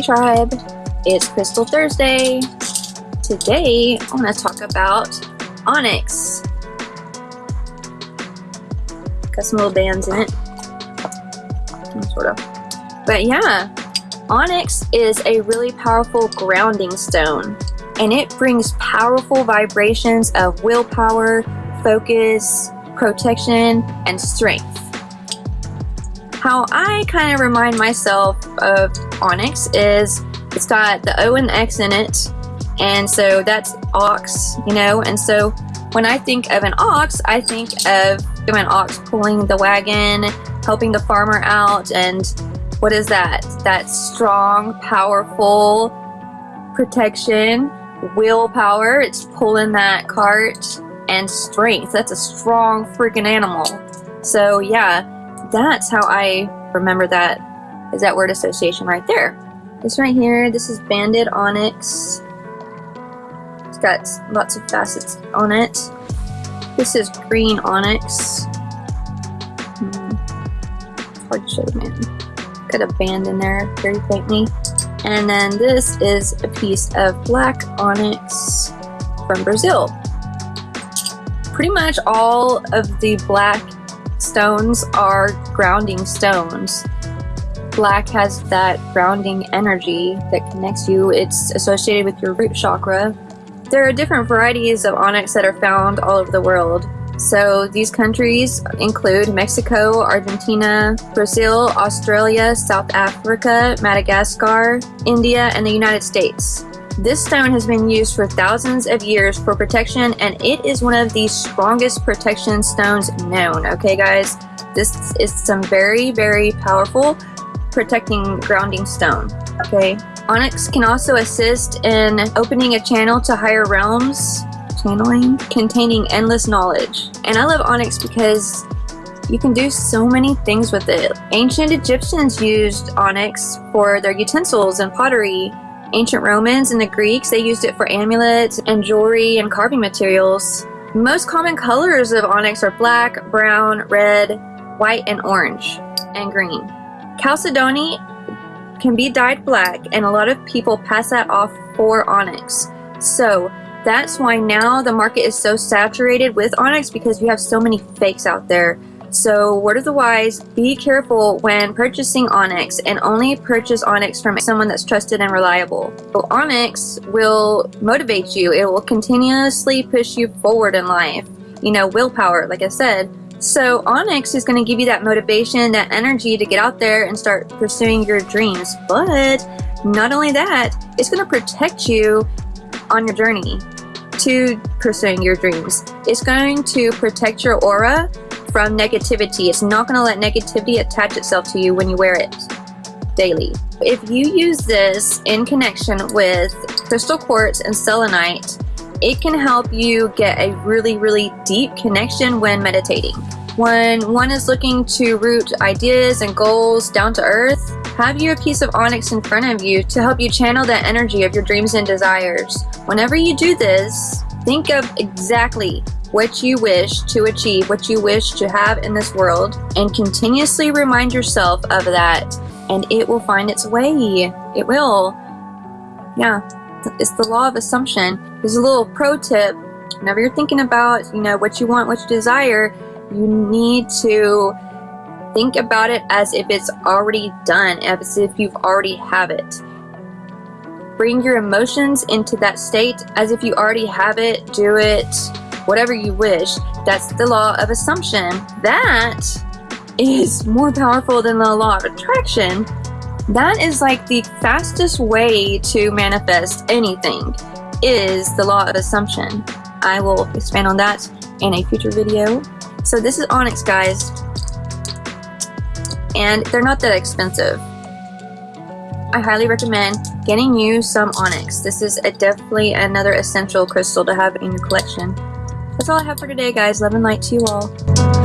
Hey tribe, it's Crystal Thursday. Today I want to talk about onyx. Got some little bands in it. Sort of. But yeah, onyx is a really powerful grounding stone and it brings powerful vibrations of willpower, focus, protection, and strength. How I kind of remind myself of onyx is it's got the O and X in it, and so that's ox, you know, and so when I think of an ox, I think of an ox pulling the wagon, helping the farmer out, and what is that? That strong, powerful protection, willpower, it's pulling that cart, and strength. That's a strong freaking animal. So yeah, that's how I remember that, is that word association right there. This right here, this is banded onyx. It's got lots of facets on it. This is green onyx. Hmm. Hard to show the man. Got a band in there very faintly. And then this is a piece of black onyx from Brazil pretty much all of the black stones are grounding stones. Black has that grounding energy that connects you. It's associated with your root chakra. There are different varieties of onyx that are found all over the world. So these countries include Mexico, Argentina, Brazil, Australia, South Africa, Madagascar, India, and the United States. This stone has been used for thousands of years for protection and it is one of the strongest protection stones known, okay guys? This is some very, very powerful protecting grounding stone, okay? Onyx can also assist in opening a channel to higher realms, channeling, containing endless knowledge. And I love onyx because you can do so many things with it. Ancient Egyptians used onyx for their utensils and pottery ancient Romans and the Greeks, they used it for amulets and jewelry and carving materials. Most common colors of onyx are black, brown, red, white, and orange, and green. Chalcedony can be dyed black, and a lot of people pass that off for onyx. So that's why now the market is so saturated with onyx because you have so many fakes out there. So word of the wise, be careful when purchasing Onyx and only purchase Onyx from someone that's trusted and reliable. So Onyx will motivate you. It will continuously push you forward in life. You know, willpower, like I said. So Onyx is going to give you that motivation, that energy to get out there and start pursuing your dreams. But not only that, it's going to protect you on your journey to pursuing your dreams. It's going to protect your aura from negativity. It's not going to let negativity attach itself to you when you wear it daily. If you use this in connection with crystal quartz and selenite, it can help you get a really, really deep connection when meditating. When one is looking to root ideas and goals down to earth, have you a piece of onyx in front of you to help you channel that energy of your dreams and desires. Whenever you do this, think of exactly what you wish to achieve, what you wish to have in this world, and continuously remind yourself of that, and it will find its way. It will. Yeah, it's the law of assumption. There's a little pro tip. Whenever you're thinking about, you know, what you want, what you desire, you need to think about it as if it's already done, as if you've already have it. Bring your emotions into that state as if you already have it. Do it whatever you wish. That's the law of assumption. That is more powerful than the law of attraction. That is like the fastest way to manifest anything is the law of assumption. I will expand on that in a future video. So this is Onyx guys and they're not that expensive. I highly recommend getting you some Onyx. This is a definitely another essential crystal to have in your collection. That's all I have for today, guys. Love and light to you all.